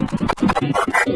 Thank you.